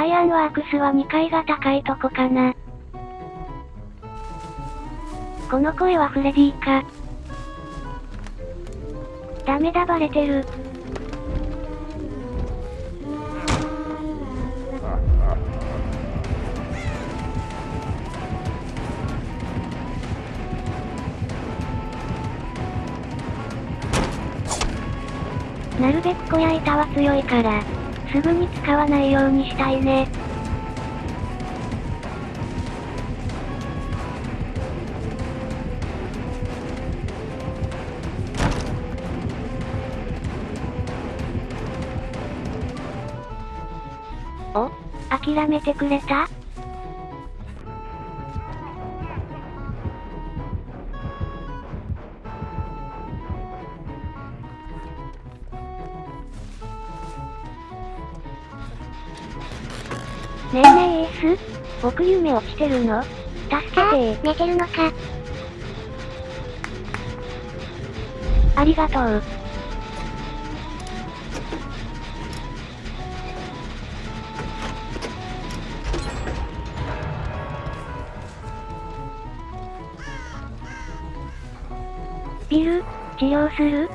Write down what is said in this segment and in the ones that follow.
アイアンワークスは2階が高いとこかな。この声はフレディか。ダメだバレてる。なるべく小屋板は強いから、すぐに使わないようにしたいね。お？諦めてくれた？ねえねえエース僕夢落ちてるの？助けて寝てるのか。ありがとう。ビル、治療する？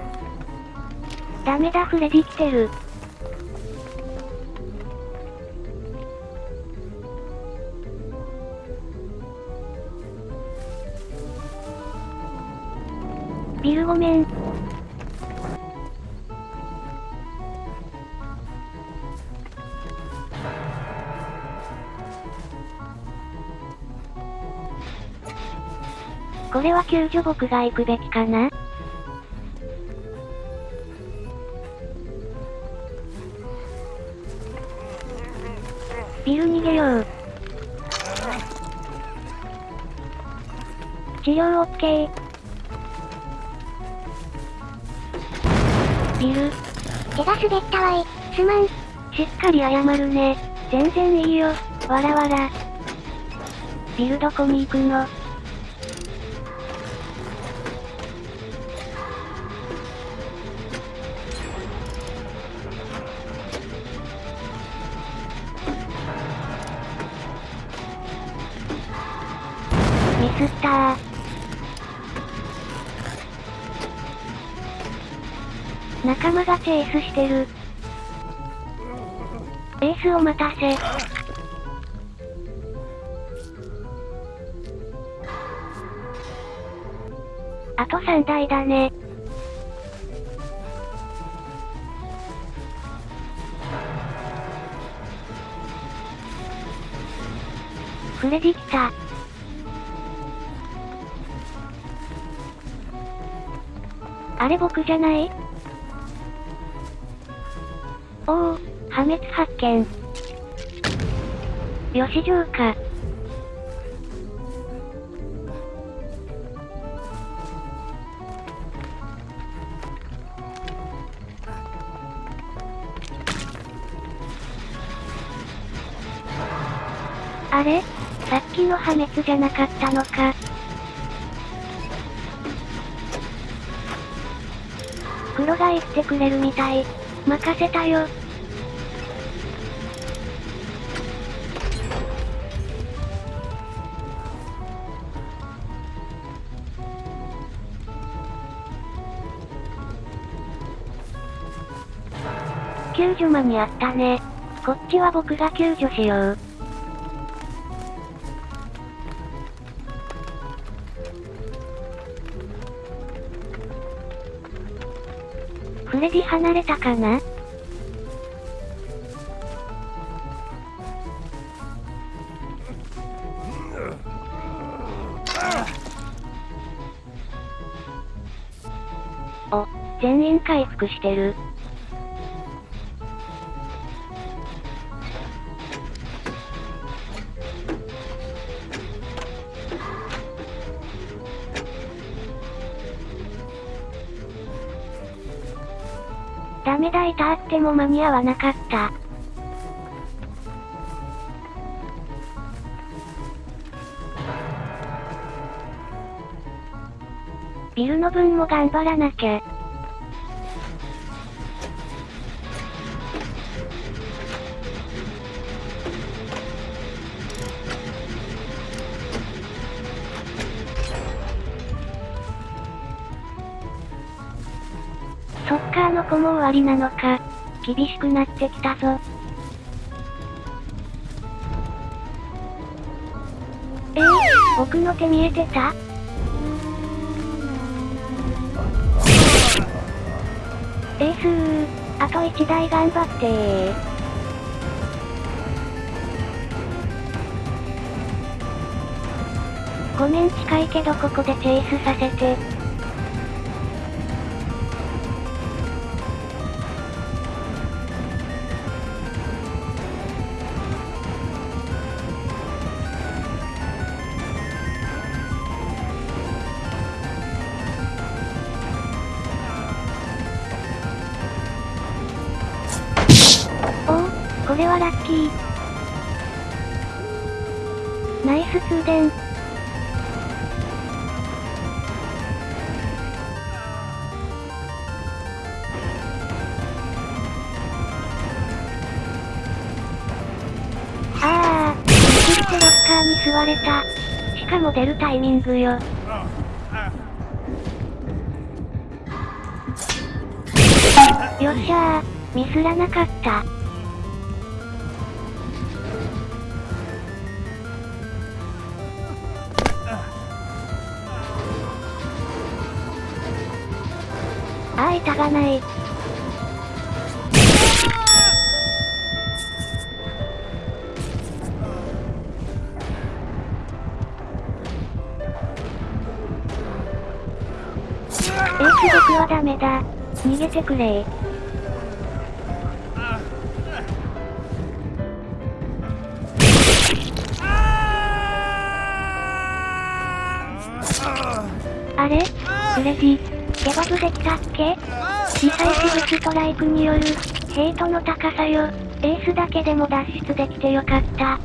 ダメだフレディ来てる。ビルごめん。これは救助僕が行くべきかな？ビル逃げよう。治療オビル、手が滑ったわい。すまん。しっかり謝るね。全然いいよ。わらわら。ビルどこに行くのミスったー。仲間がチェイスしてる。エースお待たせ。あと3台だね。フレディ来た。あれ僕じゃない？おお、破滅発見。よし城か。あれ？さっきの破滅じゃなかったのか。黒が言ってくれるみたい。任せたよ。救助間にあったね。こっちは僕が救助しよう。フレディ離れたかな？お、全員回復してる。ダメだいたあっても間に合わなかった。ビルの分も頑張らなきゃ。ソッカーの子も終わりなのか。厳しくなってきたぞ。えー、僕の手見えてた？エースー、あと1台頑張ってー。ごめん近いけどここでチェイスさせて。これはラッキー。ナイス通電。ああ、ミスってロッカーに座れた。しかも出るタイミングよ。よっしゃー、ミスらなかった。あー板がない。エース僕はダメだ。逃げてくれー。あれ？レディ、ケバブできたっけディサイシブストライクによる、ヘイトの高さよ。エースだけでも脱出できてよかった。